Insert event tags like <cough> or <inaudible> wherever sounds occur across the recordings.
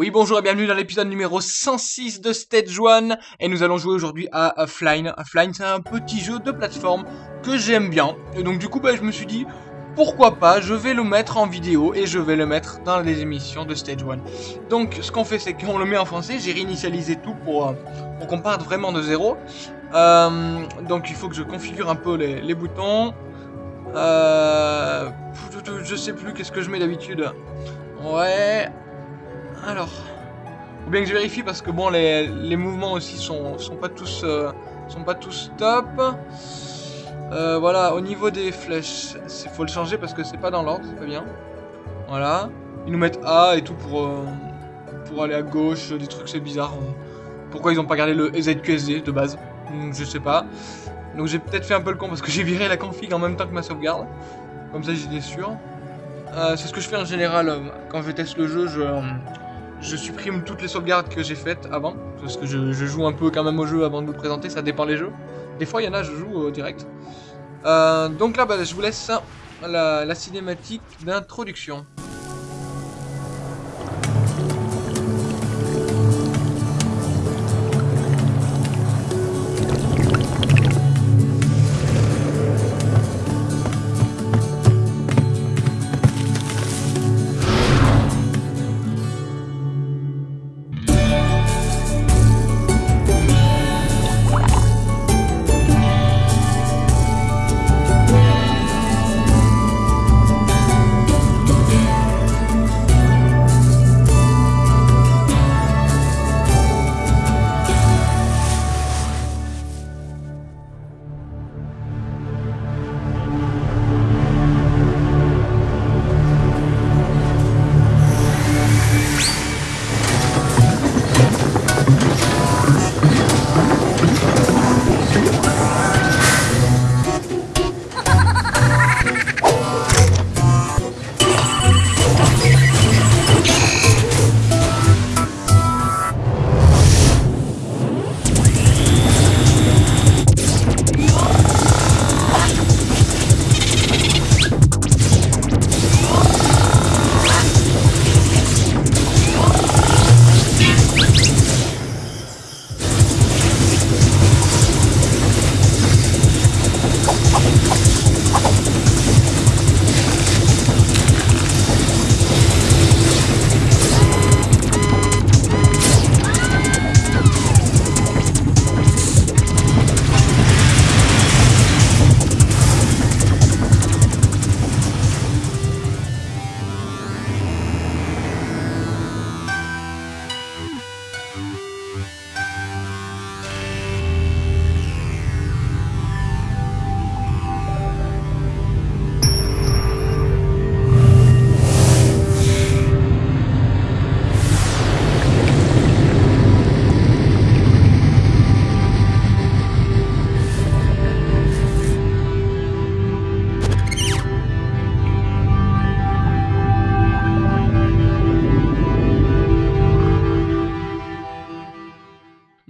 Oui, bonjour et bienvenue dans l'épisode numéro 106 de Stage 1 et nous allons jouer aujourd'hui à Offline. Offline, c'est un petit jeu de plateforme que j'aime bien et donc du coup, bah, je me suis dit pourquoi pas, je vais le mettre en vidéo et je vais le mettre dans les émissions de Stage 1. Donc, ce qu'on fait, c'est qu'on le met en français. J'ai réinitialisé tout pour, euh, qu'on parte vraiment de zéro. Euh, donc, il faut que je configure un peu les, les boutons. Euh, je sais plus qu'est-ce que je mets d'habitude. Ouais, alors, faut bien que je vérifie parce que bon, les, mouvements aussi sont, sont pas tous euh, top. Euh, voilà, au niveau des flèches, il faut le changer parce que c'est pas dans l'ordre, c'est pas bien. Voilà, ils nous mettent A et tout pour euh, aller à gauche, des trucs c'est bizarre. Pourquoi ils ont pas gardé le ZQSD de base? Hmm, Je sais pas. Donc j'ai peut-être fait un peu le con parce que <laughs> j'ai viré la config en même temps que ma sauvegarde. Comme ça j'étais sûr. C'est ce que je fais en général quand je teste le jeu. Je, je supprime toutes les sauvegardes que j'ai faites avant, parce que je, joue un peu quand même au jeu avant de vous présenter, ça dépend les jeux. Des fois, il y en a, je joue au direct. Euh, donc là, bah, je vous laisse la, la cinématique d'introduction.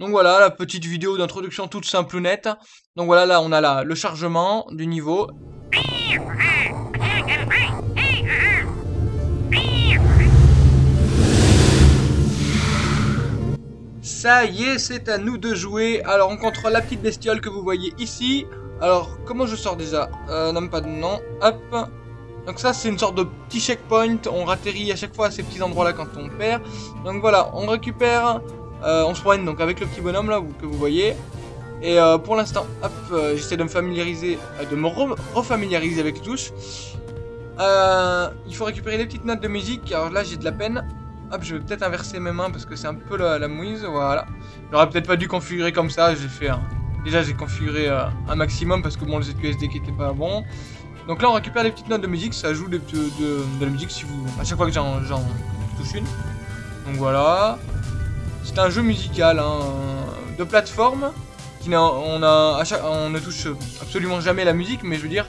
Voilà, la petite vidéo d'introduction toute simple ou nette. Donc voilà, là on a là le chargement du niveau. Ça y est, c'est à nous de jouer. Alors on contrôle la petite bestiole que vous voyez ici. Alors comment je sors déjà? Euh, pas de nom. Hop. Donc ça c'est une sorte de petit checkpoint, on ratterrit à chaque fois ces petits endroits là quand on perd. Donc voilà, on récupère euh, on se promène donc avec le petit bonhomme là que vous voyez. Et euh, pour l'instant, hop, euh, j'essaie de me familiariser, de me refamiliariser avec touches. il faut récupérer les petites notes de musique. Alors là, j'ai de la peine. Hop, je vais peut-être inverser mes mains parce que c'est un peu la, mouise. Voilà. J'aurais peut-être pas dû configurer comme ça. J'ai fait Déjà, j'ai configuré un maximum parce que bon, le ZQSD qui était pas bon. Donc là, on récupère les petites notes de musique. Ça joue de, de, la musique si vous, à chaque fois que j'en touche une. Donc voilà. C'est un jeu musical hein, de plateforme. On, ne touche absolument jamais la musique, mais je veux dire,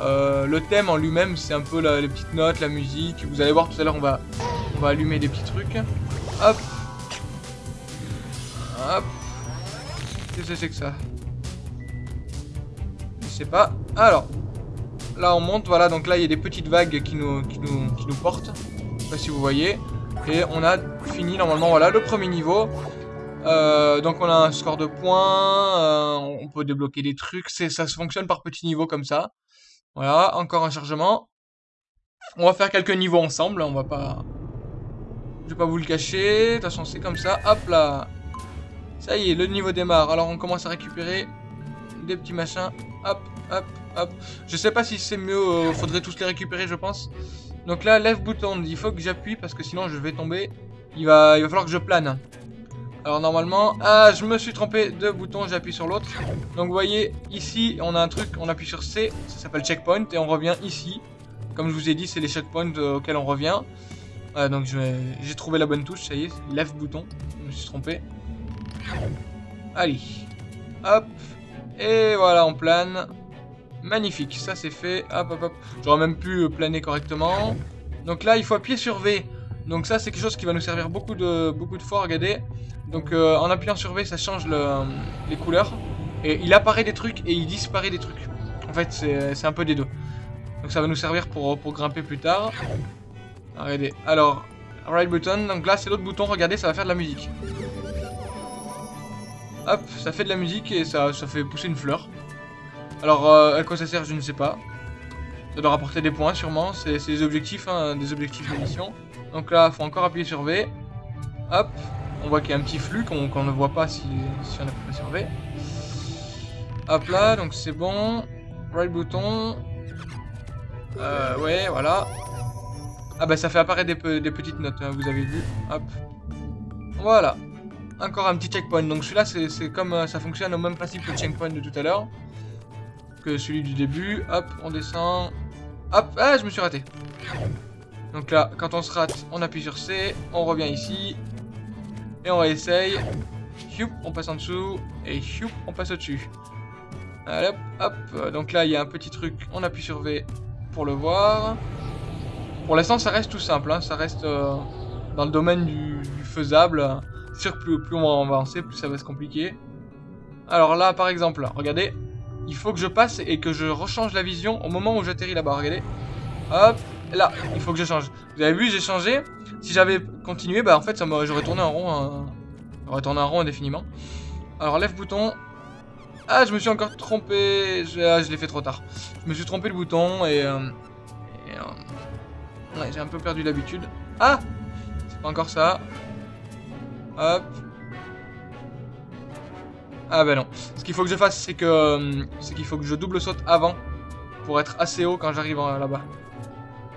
euh, le thème en lui-même, c'est un peu les petites notes, la musique. Vous allez voir tout à l'heure, on va, allumer des petits trucs. Hop. Hop. Qu'est-ce que c'est que ça? Je sais pas. Alors. Là, on monte. Voilà, donc là, il y a des petites vagues qui nous, qui nous, qui nous portent. Je sais pas si vous voyez. Et on a fini normalement, voilà, le premier niveau. Euh, donc on a un score de points, euh, on peut débloquer des trucs, ça se fonctionne par petits niveaux comme ça. Voilà, encore un chargement. On va faire quelques niveaux ensemble, on va pas... Je vais pas vous le cacher, de toute façon c'est comme ça, hop là. Ça y est, le niveau démarre, alors on commence à récupérer des petits machins, hop, hop, hop. Je sais pas si c'est mieux, euh, faudrait tous les récupérer je pense. Donc là, lève bouton, il faut que j'appuie parce que sinon je vais tomber. Il va, il va falloir que je plane. Alors normalement, ah je me suis trompé de bouton, j'appuie sur l'autre. Donc vous voyez, ici on a un truc, on appuie sur C, ça s'appelle checkpoint et on revient ici. Comme je vous ai dit, c'est les checkpoints euh, auxquels on revient. donc j'ai trouvé la bonne touche, ça y est, lève bouton, je me suis trompé. Allez, hop, et voilà, on plane. Magnifique, ça c'est fait, hop hop hop. J'aurais même pu planer correctement. Donc là, il faut appuyer sur V. Donc ça, c'est quelque chose qui va nous servir beaucoup de, beaucoup de fois, regardez. Donc euh, en appuyant sur V, ça change les couleurs. Et il apparaît des trucs et il disparaît des trucs. En fait, c'est un peu des deux. Donc ça va nous servir pour, pour grimper plus tard. Regardez. Alors, right button. Donc là, c'est l'autre bouton. Regardez, ça va faire de la musique. Hop, ça fait de la musique et ça, ça fait pousser une fleur. Alors, euh, à quoi ça sert, je ne sais pas. Ça doit rapporter des points, sûrement. C'est des objectifs, hein, des objectifs de mission. Donc là, faut encore appuyer sur V. Hop, on voit qu'il y a un petit flux qu'on ne voit pas si, on appuie pas sur V. Hop là, donc c'est bon. Right bouton. Euh, ouais, voilà. Ah bah ça fait apparaître des, des petites notes, hein, vous avez vu. Hop. Voilà. Encore un petit checkpoint. Donc celui-là, c'est comme euh, ça fonctionne au même principe que le checkpoint de tout à l'heure. Celui du début. Hop, on descend. Hop, ah, je me suis raté. Donc là, quand on se rate, on appuie sur C. On revient ici. Et on réessaye. Houp, on passe en dessous. Et on passe au-dessus. Hop, hop. Donc là, il y a un petit truc. On appuie sur V pour le voir. Pour l'instant, ça reste tout simple. Hein. Ça reste euh, dans le domaine du, faisable. C'est sûr que plus, plus, on va avancer, plus ça va se compliquer. Alors là, par exemple, regardez. Il faut que je passe et que je rechange la vision au moment où j'atterris là-bas. Regardez. Hop, là, il faut que je change. Vous avez vu, j'ai changé. Si j'avais continué, bah en fait, j'aurais tourné en rond. Hein. J'aurais tourné en rond indéfiniment. Alors, lève bouton. Ah, je me suis encore trompé. Je, ah, je l'ai fait trop tard. Je me suis trompé le bouton et... Euh, euh, ouais, j'ai un peu perdu l'habitude. Ah C'est pas encore ça. Hop. Ah bah non. Ce qu'il faut que je fasse, c'est que... Euh, c'est qu'il faut que je double saute avant. Pour être assez haut quand j'arrive là-bas.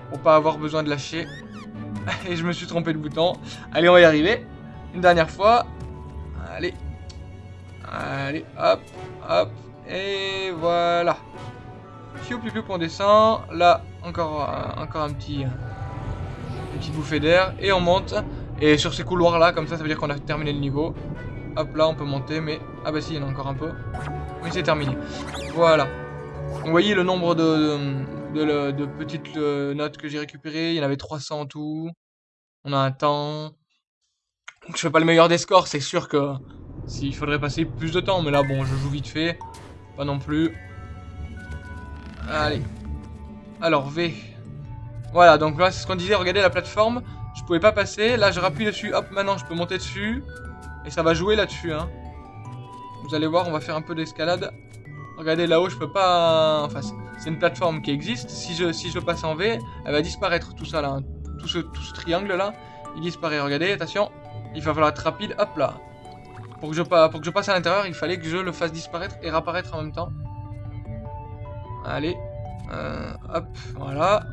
Pour pas avoir besoin de lâcher. <laughs> Et je me suis trompé de bouton. Allez, on va y arriver. Une dernière fois. Allez. Allez, hop, hop. Et voilà. Piou, piou, on descend. Là, encore, euh, encore un petit... une petite bouffée d'air. Et on monte. Et sur ces couloirs-là, comme ça, ça veut dire qu'on a terminé le niveau. Hop, là, on peut monter, mais... Ah bah si, il y en a encore un peu. Oui, c'est terminé. Voilà. Vous voyez le nombre de, de, petites euh, notes que j'ai récupérées? Il y en avait 300 en tout. On a un temps. Donc je fais pas le meilleur des scores, c'est sûr que s'il faudrait passer plus de temps. Mais là, bon, je joue vite fait. Pas non plus. Allez. Alors, V. Voilà, donc là, c'est ce qu'on disait. Regardez la plateforme. Je pouvais pas passer. Là, je rappuie dessus. Hop, maintenant, je peux monter dessus. Ça va jouer là-dessus, hein. Vous allez voir, on va faire un peu d'escalade. Regardez là-haut, je peux pas... Enfin, c'est une plateforme qui existe. Si je, si je passe en V, elle va disparaître tout ça là. Hein. Tout, ce, tout ce triangle là, il disparaît. Regardez, attention. Il va falloir être rapide. Hop là. Pour que je, pour que je passe à l'intérieur, il fallait que je le fasse disparaître et réapparaître en même temps. Allez. Euh, hop, voilà.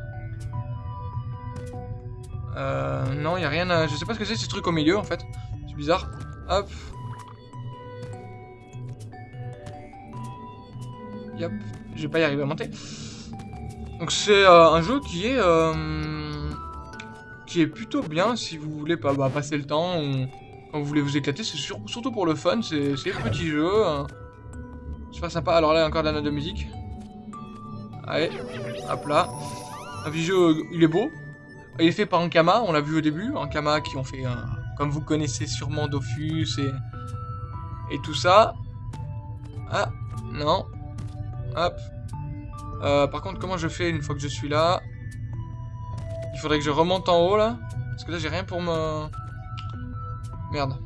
Euh, non, il n'y a rien à... Je sais pas ce que c'est ce truc au milieu en fait. C'est bizarre. Hop. Yep, je vais pas y arriver à monter. Donc c'est euh, un jeu qui est euh, qui est plutôt bien si vous voulez pas bah, passer le temps ou quand vous voulez vous éclater. C'est surtout pour le fun, c'est un petit jeu. Hein. Super sympa. Alors là, encore de la note de musique. Allez, hop là. Un petit jeu, il est beau. Il est fait par Ankama, on l'a vu au début. Ankama qui ont fait, comme vous connaissez sûrement, Dofus et, et tout ça. Ah, non, Hop. Euh, par contre, comment je fais une fois que je suis là? Il faudrait que je remonte en haut, là. Parce que là, j'ai rien pour me... Merde.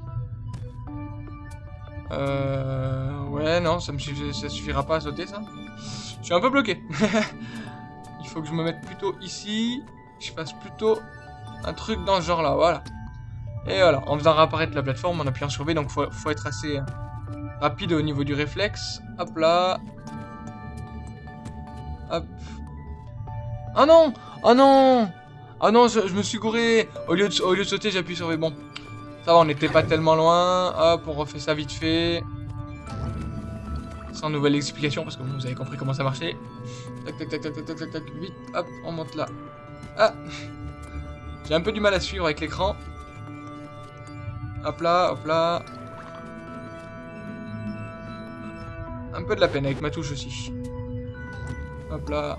Euh... Ouais, non, ça me ça suffira pas à sauter, ça. Je suis un peu bloqué. <laughs> Il faut que je me mette plutôt ici. Je fasse plutôt un truc dans ce genre-là, voilà. Et voilà, en faisant réapparaître la plateforme, en appuyant sur V, donc faut, être assez euh, rapide au niveau du réflexe. Hop là. Hop. Ah non Ah non Ah non, je, me suis gouré Au lieu de, au lieu de sauter, j'appuie sur V. Bon, ça va, on n'était pas tellement loin. Hop, on refait ça vite fait. Sans nouvelle explication, parce que vous avez compris comment ça marchait. Tac, tac, tac, tac, tac, tac, tac, vite. Hop, on monte là. Ah J'ai un peu du mal à suivre avec l'écran. Hop là, hop là. Un peu de la peine avec ma touche aussi. Hop là.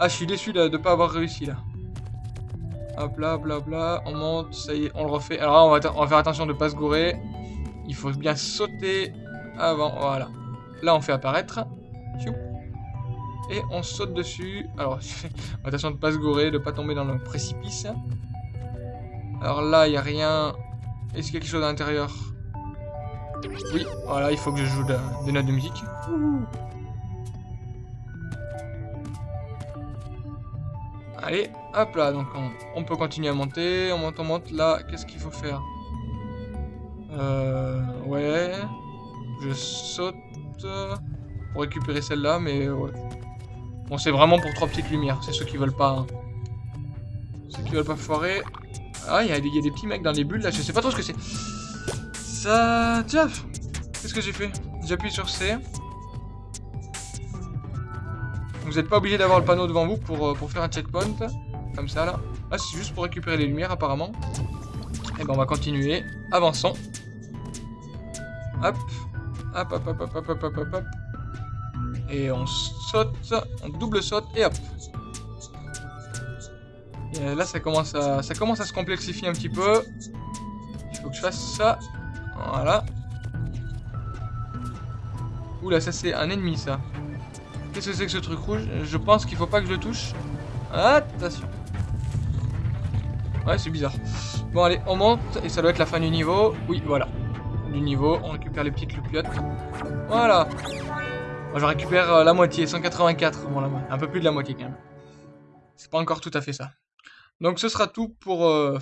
Ah, je suis déçu de ne pas avoir réussi là. Hop là, hop là. On monte, ça y est, on le refait. Alors on va, on faire attention de ne pas se gourer. Il faut bien sauter avant. Voilà. Là, on fait apparaître. Et on saute dessus. Alors, <laughs> attention de ne pas se gourer, de ne pas tomber dans le précipice. Alors là, il n'y a rien. Est-ce qu'il y a quelque chose à l'intérieur? Oui, voilà, il faut que je joue des notes de musique. Allez, hop là, donc on, peut continuer à monter, on monte, on monte. Là, qu'est-ce qu'il faut faire? Euh... Ouais... Je saute pour récupérer celle-là, mais ouais. Bon, c'est vraiment pour trois petites lumières, c'est ceux qui veulent pas... Hein. Ceux qui veulent pas foirer. Ah, il y, a des petits mecs dans les bulles là, je sais pas trop ce que c'est. Ça... Tiens Qu'est-ce que j'ai fait? J'appuie sur C. Vous n'êtes pas obligé d'avoir le panneau devant vous pour, euh, pour faire un checkpoint. Comme ça là. Ah, c'est juste pour récupérer les lumières apparemment. Et eh ben on va continuer. Avançons. Hop. Hop, hop, hop, hop, hop, hop, hop, hop. Et on saute, on double saute et hop. Là, ça commence, à, ça commence à se complexifier un petit peu. Il faut que je fasse ça. Voilà. Oula, ça c'est un ennemi, ça. Qu'est-ce que c'est que ce truc rouge? Je pense qu'il faut pas que je le touche. Attention. Ouais, c'est bizarre. Bon, allez, on monte. Et ça doit être la fin du niveau. Oui, voilà. Du niveau. On récupère les petites loupiottes. Voilà. Moi, je récupère euh, la moitié. 184. Bon, un peu plus de la moitié, quand même. C'est pas encore tout à fait ça. Donc ce sera tout pour euh.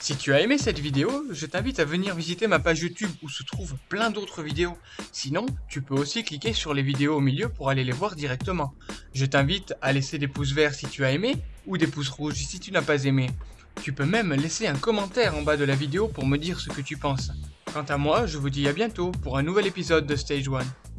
Si tu as aimé cette vidéo, je t'invite à venir visiter ma page YouTube où se trouvent plein d'autres vidéos. Sinon, tu peux aussi cliquer sur les vidéos au milieu pour aller les voir directement. Je t'invite à laisser des pouces verts si tu as aimé ou des pouces rouges si tu n'as pas aimé. Tu peux même laisser un commentaire en bas de la vidéo pour me dire ce que tu penses. Quant à moi, je vous dis à bientôt pour un nouvel épisode de Stage 1.